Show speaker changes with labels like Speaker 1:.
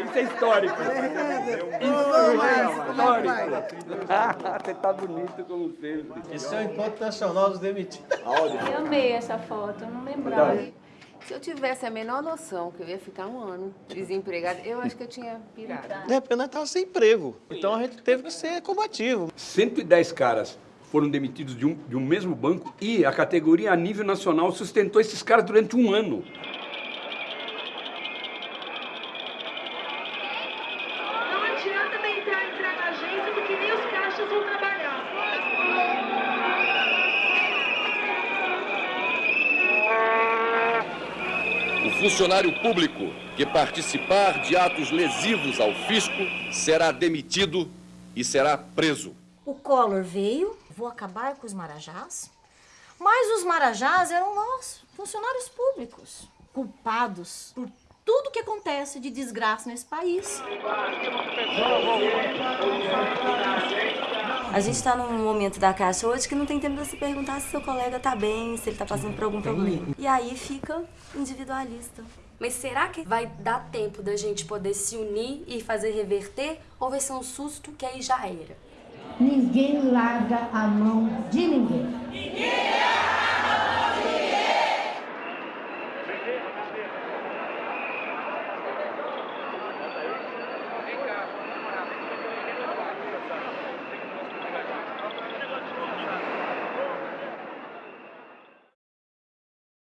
Speaker 1: Isso é histórico. Histórico. Você tá bonito como sempre.
Speaker 2: Esse é o Encontro Nacional dos Demitidos.
Speaker 3: Eu amei essa foto, eu não lembrava.
Speaker 4: Se eu tivesse a menor noção que eu ia ficar um ano desempregada, eu acho que eu tinha pirado.
Speaker 2: De repente nós estávamos sem emprego. Então a gente teve que ser combativo.
Speaker 1: 110 caras foram demitidos de um, de um mesmo banco e a categoria a nível nacional sustentou esses caras durante um ano.
Speaker 5: O funcionário público que participar de atos lesivos ao fisco será demitido e será preso.
Speaker 6: O Collor veio, vou acabar com os marajás, mas os marajás eram nós, funcionários públicos, culpados por tudo que acontece de desgraça nesse país.
Speaker 7: A gente está num momento da caixa hoje que não tem tempo de se perguntar se seu colega está bem, se ele está passando por algum problema. E aí fica individualista.
Speaker 8: Mas será que vai dar tempo da gente poder se unir e fazer reverter? Ou vai ser um susto que aí já era?
Speaker 9: Ninguém larga a mão de ninguém.
Speaker 10: Ninguém larga a mão de ninguém!